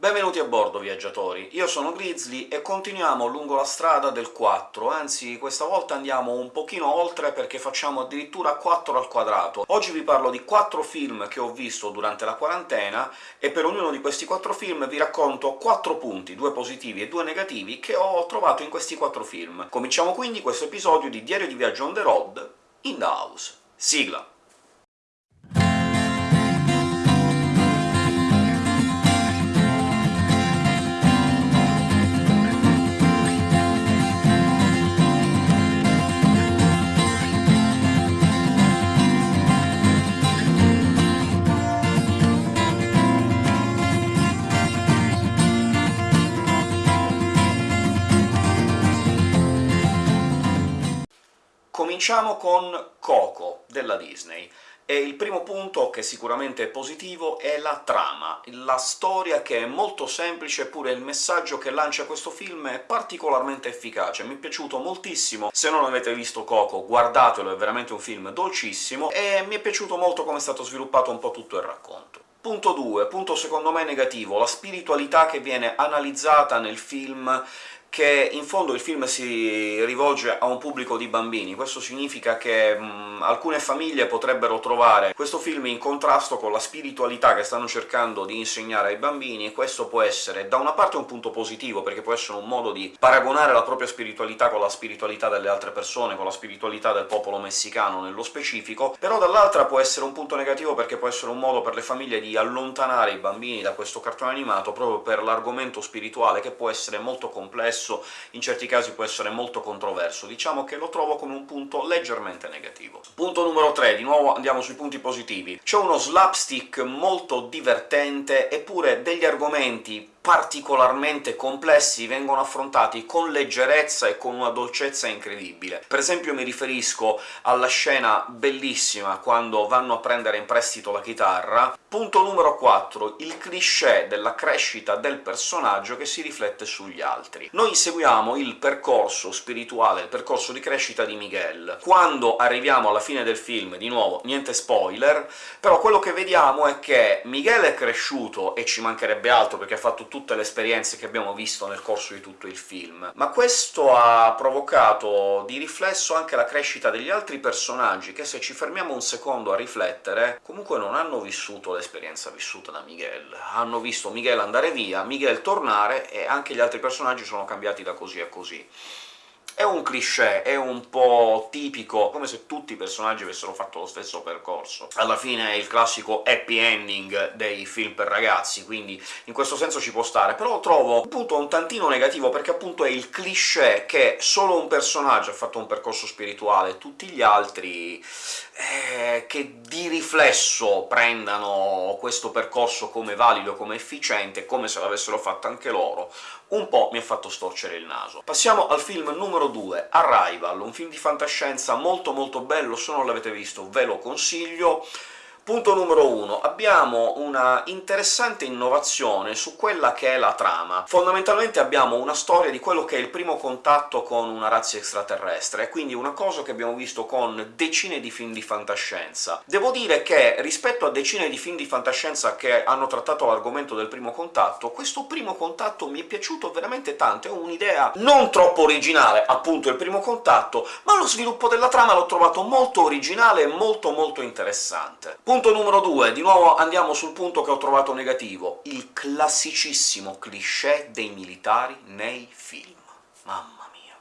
Benvenuti a bordo, viaggiatori! Io sono Grizzly e continuiamo lungo la strada del 4, anzi questa volta andiamo un pochino oltre perché facciamo addirittura 4 al quadrato. Oggi vi parlo di 4 film che ho visto durante la quarantena, e per ognuno di questi 4 film vi racconto 4 punti, 2 positivi e 2 negativi, che ho trovato in questi 4 film. Cominciamo quindi questo episodio di Diario di viaggio on the road in the house. Sigla! Cominciamo con Coco, della Disney. E il primo punto, che sicuramente è positivo, è la trama, la storia che è molto semplice, eppure il messaggio che lancia questo film è particolarmente efficace, mi è piaciuto moltissimo. Se non avete visto Coco, guardatelo, è veramente un film dolcissimo, e mi è piaciuto molto come è stato sviluppato un po' tutto il racconto. Punto 2, punto secondo me negativo, la spiritualità che viene analizzata nel film che in fondo il film si rivolge a un pubblico di bambini. Questo significa che mh, alcune famiglie potrebbero trovare questo film in contrasto con la spiritualità che stanno cercando di insegnare ai bambini, e questo può essere da una parte un punto positivo, perché può essere un modo di paragonare la propria spiritualità con la spiritualità delle altre persone, con la spiritualità del popolo messicano nello specifico, però dall'altra può essere un punto negativo perché può essere un modo per le famiglie di allontanare i bambini da questo cartone animato proprio per l'argomento spirituale, che può essere molto complesso spesso in certi casi può essere molto controverso. Diciamo che lo trovo come un punto leggermente negativo. Punto numero 3, di nuovo andiamo sui punti positivi. C'è uno slapstick molto divertente, eppure degli argomenti particolarmente complessi vengono affrontati con leggerezza e con una dolcezza incredibile. Per esempio mi riferisco alla scena bellissima quando vanno a prendere in prestito la chitarra. Punto numero 4, il cliché della crescita del personaggio che si riflette sugli altri. Noi seguiamo il percorso spirituale, il percorso di crescita di Miguel. Quando arriviamo alla fine del film, di nuovo, niente spoiler, però quello che vediamo è che Miguel è cresciuto, e ci mancherebbe altro perché ha fatto tutte le esperienze che abbiamo visto nel corso di tutto il film, ma questo ha provocato di riflesso anche la crescita degli altri personaggi, che se ci fermiamo un secondo a riflettere, comunque non hanno vissuto l'esperienza vissuta da Miguel. Hanno visto Miguel andare via, Miguel tornare, e anche gli altri personaggi sono cambiati da così a così. È un cliché, è un po' tipico, come se tutti i personaggi avessero fatto lo stesso percorso. Alla fine è il classico happy ending dei film per ragazzi, quindi in questo senso ci può stare, però trovo appunto un tantino negativo, perché appunto è il cliché che solo un personaggio ha fatto un percorso spirituale, tutti gli altri eh, che di riflesso prendano questo percorso come valido, come efficiente, come se l'avessero fatto anche loro, un po' mi ha fatto storcere il naso. Passiamo al film numero 2, Arrival, un film di fantascienza molto molto bello, se non l'avete visto ve lo consiglio, Punto numero 1. Abbiamo una interessante innovazione su quella che è la trama. Fondamentalmente abbiamo una storia di quello che è il primo contatto con una razza extraterrestre, quindi una cosa che abbiamo visto con decine di film di fantascienza. Devo dire che, rispetto a decine di film di fantascienza che hanno trattato l'argomento del primo contatto, questo primo contatto mi è piaciuto veramente tanto, è un'idea non troppo originale, appunto il primo contatto, ma lo sviluppo della trama l'ho trovato molto originale e molto molto interessante. Punto numero 2, di nuovo andiamo sul punto che ho trovato negativo, il classicissimo cliché dei militari nei film. Mamma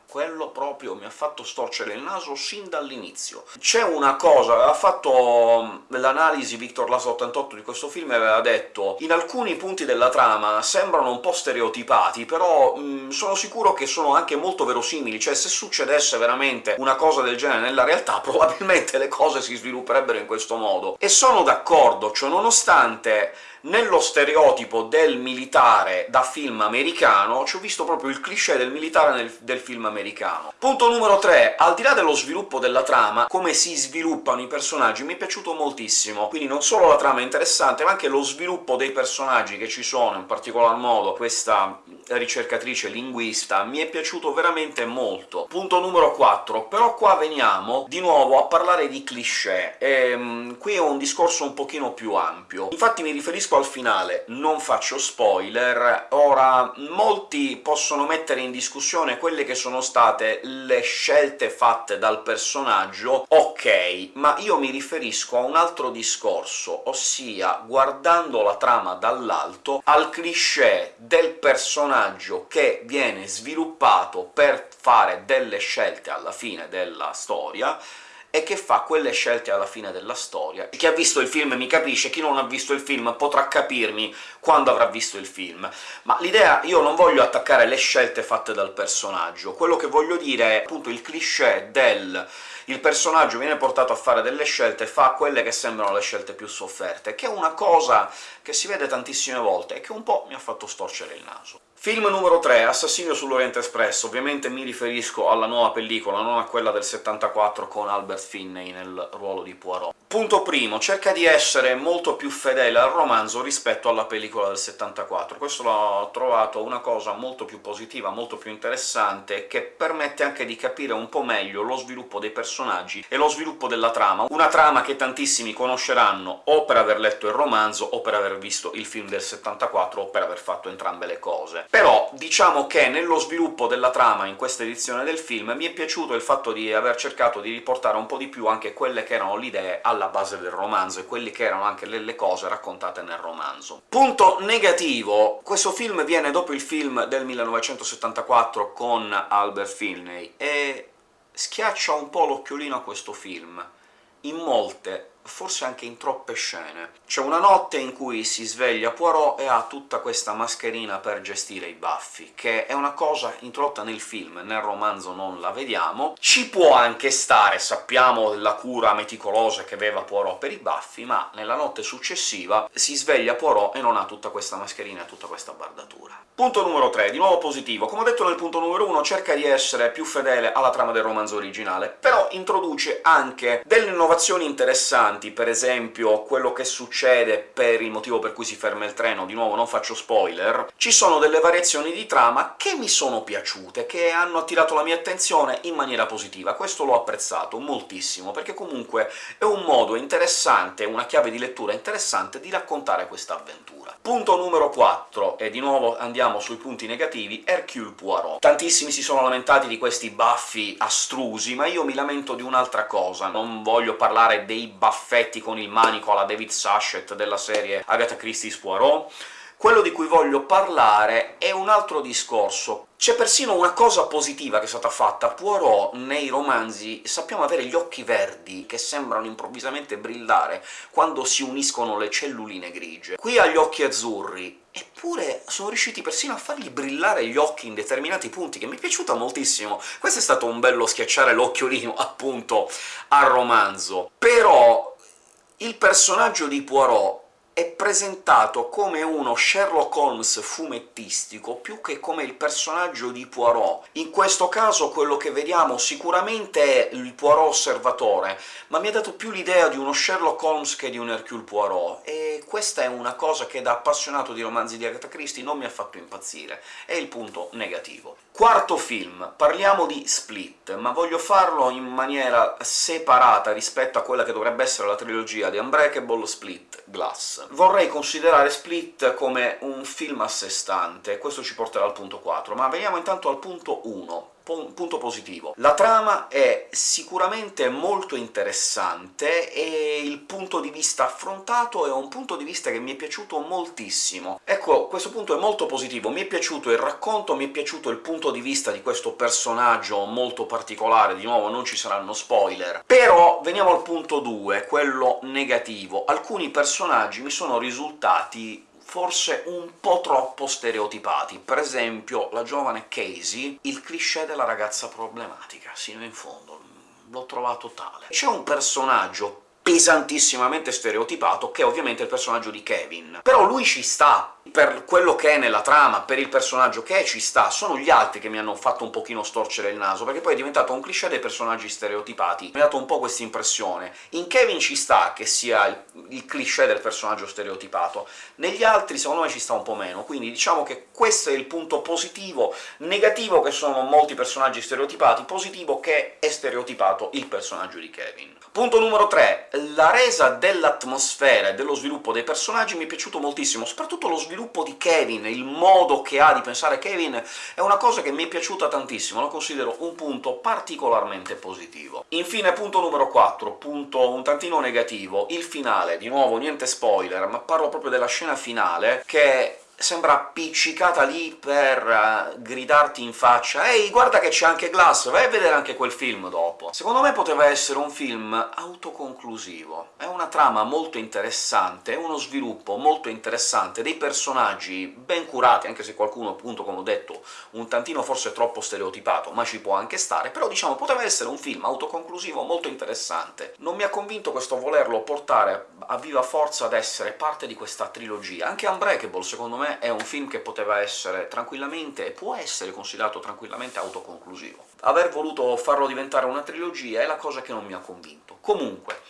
quello proprio mi ha fatto storcere il naso sin dall'inizio. C'è una cosa, aveva fatto mm, l'analisi Victor Lasa 88 di questo film e aveva detto «In alcuni punti della trama sembrano un po' stereotipati, però mh, mm, sono sicuro che sono anche molto verosimili, cioè se succedesse veramente una cosa del genere nella realtà, probabilmente le cose si svilupperebbero in questo modo». E sono d'accordo, cioè nonostante nello stereotipo del militare da film americano ci ho visto proprio il cliché del militare del film americano. Punto numero 3. Al di là dello sviluppo della trama, come si sviluppano i personaggi mi è piaciuto moltissimo, quindi non solo la trama è interessante, ma anche lo sviluppo dei personaggi che ci sono, in particolar modo questa ricercatrice linguista, mi è piaciuto veramente molto. Punto numero 4. Però qua veniamo di nuovo a parlare di cliché, e, um, qui è un discorso un pochino più ampio. Infatti mi riferisco al finale, non faccio spoiler. Ora, molti possono mettere in discussione quelle che sono state le scelte fatte dal personaggio, ok, ma io mi riferisco a un altro discorso, ossia, guardando la trama dall'alto, al cliché del personaggio che viene sviluppato per fare delle scelte alla fine della storia, e che fa quelle scelte alla fine della storia. Chi ha visto il film mi capisce, chi non ha visto il film potrà capirmi quando avrà visto il film. Ma l'idea... io non voglio attaccare le scelte fatte dal personaggio, quello che voglio dire è appunto il cliché del il personaggio viene portato a fare delle scelte fa quelle che sembrano le scelte più sofferte, che è una cosa che si vede tantissime volte e che un po' mi ha fatto storcere il naso. Film numero 3, Assassinio sull'Oriente Express. Ovviamente mi riferisco alla nuova pellicola, non a quella del 74 con Albert Finney nel ruolo di Poirot. Punto primo, cerca di essere molto più fedele al romanzo rispetto alla pellicola del 74. Questo l'ho trovato una cosa molto più positiva, molto più interessante, che permette anche di capire un po' meglio lo sviluppo dei personaggi e lo sviluppo della trama. Una trama che tantissimi conosceranno o per aver letto il romanzo o per aver visto il film del 74 o per aver fatto entrambe le cose. Però diciamo che nello sviluppo della trama in questa edizione del film mi è piaciuto il fatto di aver cercato di riportare un po' di più anche quelle che erano le idee alla base del romanzo, e quelle che erano anche le, cose raccontate nel romanzo. Punto negativo, questo film viene dopo il film del 1974 con Albert Finney, e schiaccia un po' l'occhiolino a questo film. In molte forse anche in troppe scene. C'è una notte in cui si sveglia Poirot e ha tutta questa mascherina per gestire i baffi, che è una cosa introdotta nel film, nel romanzo non la vediamo. Ci può anche stare, sappiamo la cura meticolosa che aveva Poirot per i baffi, ma nella notte successiva si sveglia Poirot e non ha tutta questa mascherina e tutta questa bardatura. Punto numero 3, di nuovo positivo. Come ho detto nel punto numero 1, cerca di essere più fedele alla trama del romanzo originale, però introduce anche delle innovazioni interessanti interessanti, per esempio quello che succede per il motivo per cui si ferma il treno, di nuovo non faccio spoiler, ci sono delle variazioni di trama che mi sono piaciute, che hanno attirato la mia attenzione in maniera positiva. Questo l'ho apprezzato moltissimo, perché comunque è un modo interessante, una chiave di lettura interessante di raccontare questa avventura. Punto numero 4, e di nuovo andiamo sui punti negativi, Hercule Poirot. Tantissimi si sono lamentati di questi baffi astrusi, ma io mi lamento di un'altra cosa. Non voglio parlare dei baffetti con il manico alla David Sachet della serie Agatha Christie's Poirot, quello di cui voglio parlare è un altro discorso. C'è persino una cosa positiva che è stata fatta. Poirot nei romanzi sappiamo avere gli occhi verdi, che sembrano improvvisamente brillare quando si uniscono le celluline grigie. Qui ha gli occhi azzurri, eppure sono riusciti persino a fargli brillare gli occhi in determinati punti, che mi è piaciuta moltissimo. Questo è stato un bello schiacciare l'occhiolino, appunto, al romanzo. Però il personaggio di Poirot è presentato come uno Sherlock Holmes fumettistico, più che come il personaggio di Poirot. In questo caso quello che vediamo sicuramente è il Poirot osservatore, ma mi ha dato più l'idea di uno Sherlock Holmes che di un Hercule Poirot, e questa è una cosa che da appassionato di romanzi di Agatha Christie non mi ha fatto impazzire, è il punto negativo. Quarto film, parliamo di Split, ma voglio farlo in maniera separata rispetto a quella che dovrebbe essere la trilogia di Unbreakable, Split, Glass. Vorrei considerare Split come un film a sé stante, questo ci porterà al punto 4, ma veniamo intanto al punto 1 punto positivo. La trama è sicuramente molto interessante, e il punto di vista affrontato è un punto di vista che mi è piaciuto moltissimo. Ecco, questo punto è molto positivo, mi è piaciuto il racconto, mi è piaciuto il punto di vista di questo personaggio molto particolare, di nuovo non ci saranno spoiler. Però veniamo al punto 2, quello negativo. Alcuni personaggi mi sono risultati forse un po' troppo stereotipati. Per esempio la giovane Casey, il cliché della ragazza problematica, sino in fondo, l'ho trovato tale. C'è un personaggio pesantissimamente stereotipato, che è ovviamente il personaggio di Kevin. Però lui ci sta, per quello che è nella trama, per il personaggio che è, ci sta. Sono gli altri che mi hanno fatto un pochino storcere il naso, perché poi è diventato un cliché dei personaggi stereotipati. Mi ha dato un po' questa impressione. In Kevin ci sta che sia il, cliché del personaggio stereotipato, negli altri secondo me ci sta un po' meno, quindi diciamo che questo è il punto positivo. Negativo che sono molti personaggi stereotipati, positivo che è stereotipato il personaggio di Kevin. Punto numero 3 la resa dell'atmosfera e dello sviluppo dei personaggi mi è piaciuto moltissimo, soprattutto lo sviluppo di Kevin, il modo che ha di pensare Kevin è una cosa che mi è piaciuta tantissimo, lo considero un punto particolarmente positivo. Infine, punto numero 4, punto un tantino negativo, il finale. Di nuovo, niente spoiler, ma parlo proprio della scena finale, che sembra appiccicata lì per uh, gridarti in faccia «Ehi, guarda che c'è anche Glass, vai a vedere anche quel film dopo!» Secondo me poteva essere un film autoconclusivo. È una trama molto interessante, è uno sviluppo molto interessante, dei personaggi ben curati, anche se qualcuno, appunto, come ho detto, un tantino forse troppo stereotipato, ma ci può anche stare, però diciamo poteva essere un film autoconclusivo molto interessante. Non mi ha convinto questo volerlo portare a viva forza ad essere parte di questa trilogia. Anche Unbreakable, secondo me, è un film che poteva essere tranquillamente, e può essere considerato tranquillamente autoconclusivo. Aver voluto farlo diventare una trilogia è la cosa che non mi ha convinto. Comunque,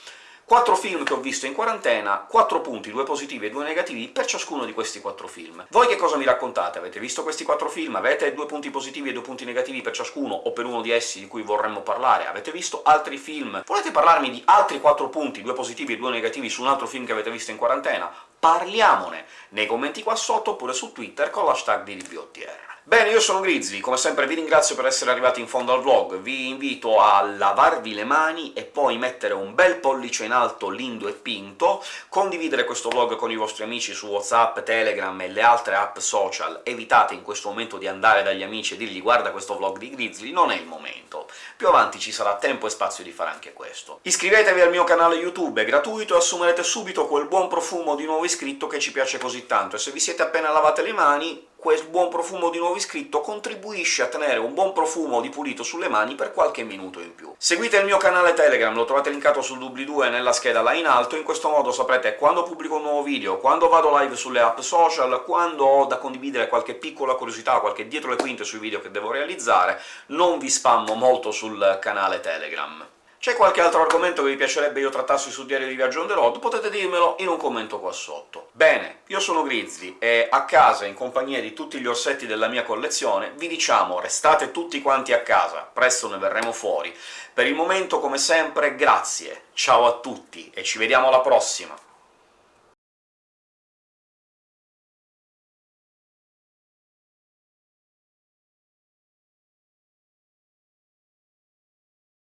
Quattro film che ho visto in quarantena, quattro punti, due positivi e due negativi per ciascuno di questi quattro film. Voi che cosa mi raccontate? Avete visto questi quattro film? Avete due punti positivi e due punti negativi per ciascuno, o per uno di essi di cui vorremmo parlare? Avete visto altri film? Volete parlarmi di altri quattro punti, due positivi e due negativi, su un altro film che avete visto in quarantena? Parliamone nei commenti qua sotto, oppure su Twitter con l'hashtag di DBOTR. Bene, io sono Grizzly, come sempre vi ringrazio per essere arrivati in fondo al vlog, vi invito a lavarvi le mani e poi mettere un bel pollice in alto lindo e pinto, condividere questo vlog con i vostri amici su WhatsApp, Telegram e le altre app social, evitate in questo momento di andare dagli amici e dirgli «guarda questo vlog di Grizzly», non è il momento. Più avanti ci sarà tempo e spazio di fare anche questo. Iscrivetevi al mio canale YouTube, è gratuito e assumerete subito quel buon profumo di nuovo iscritto che ci piace così tanto, e se vi siete appena lavate le mani quel buon profumo di nuovo iscritto contribuisce a tenere un buon profumo di pulito sulle mani per qualche minuto in più. Seguite il mio canale Telegram, lo trovate linkato sul doobly-doo e nella scheda là in alto, in questo modo saprete quando pubblico un nuovo video, quando vado live sulle app social, quando ho da condividere qualche piccola curiosità, qualche dietro le quinte sui video che devo realizzare, non vi spammo molto sul canale Telegram. C'è qualche altro argomento che vi piacerebbe io trattassi sul diario di viaggio on the road? Potete dirmelo in un commento qua sotto. Bene, io sono Grizzly, e a casa, in compagnia di tutti gli orsetti della mia collezione, vi diciamo restate tutti quanti a casa, presto ne verremo fuori. Per il momento, come sempre, grazie, ciao a tutti, e ci vediamo alla prossima!